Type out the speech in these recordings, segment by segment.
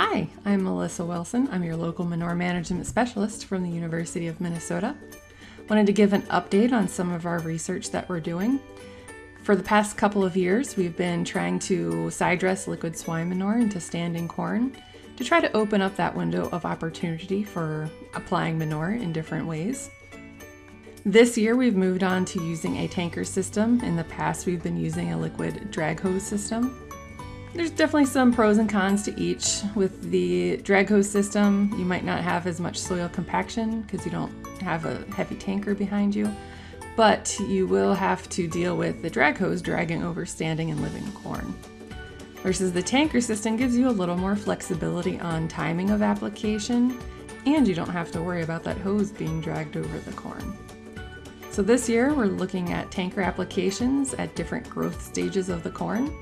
Hi, I'm Melissa Wilson. I'm your local manure management specialist from the University of Minnesota. Wanted to give an update on some of our research that we're doing. For the past couple of years, we've been trying to side dress liquid swine manure into standing corn to try to open up that window of opportunity for applying manure in different ways. This year we've moved on to using a tanker system. In the past we've been using a liquid drag hose system. There's definitely some pros and cons to each. With the drag hose system, you might not have as much soil compaction because you don't have a heavy tanker behind you, but you will have to deal with the drag hose dragging over standing and living corn. Versus the tanker system gives you a little more flexibility on timing of application, and you don't have to worry about that hose being dragged over the corn. So this year we're looking at tanker applications at different growth stages of the corn.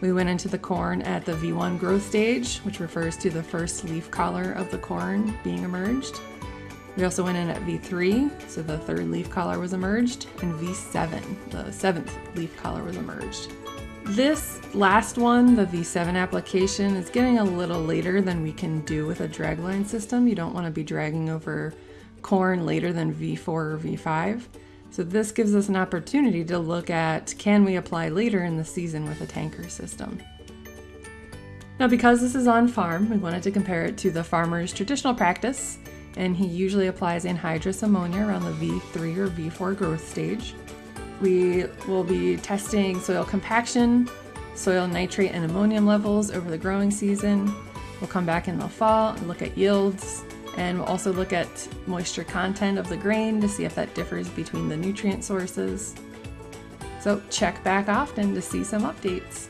We went into the corn at the V1 growth stage, which refers to the first leaf collar of the corn being emerged. We also went in at V3, so the third leaf collar was emerged, and V7, the seventh leaf collar was emerged. This last one, the V7 application, is getting a little later than we can do with a dragline system. You don't want to be dragging over corn later than V4 or V5. So this gives us an opportunity to look at can we apply later in the season with a tanker system. Now because this is on farm, we wanted to compare it to the farmer's traditional practice, and he usually applies anhydrous ammonia around the V3 or V4 growth stage. We will be testing soil compaction, soil nitrate and ammonium levels over the growing season. We'll come back in the fall and look at yields, and we'll also look at moisture content of the grain to see if that differs between the nutrient sources. So check back often to see some updates.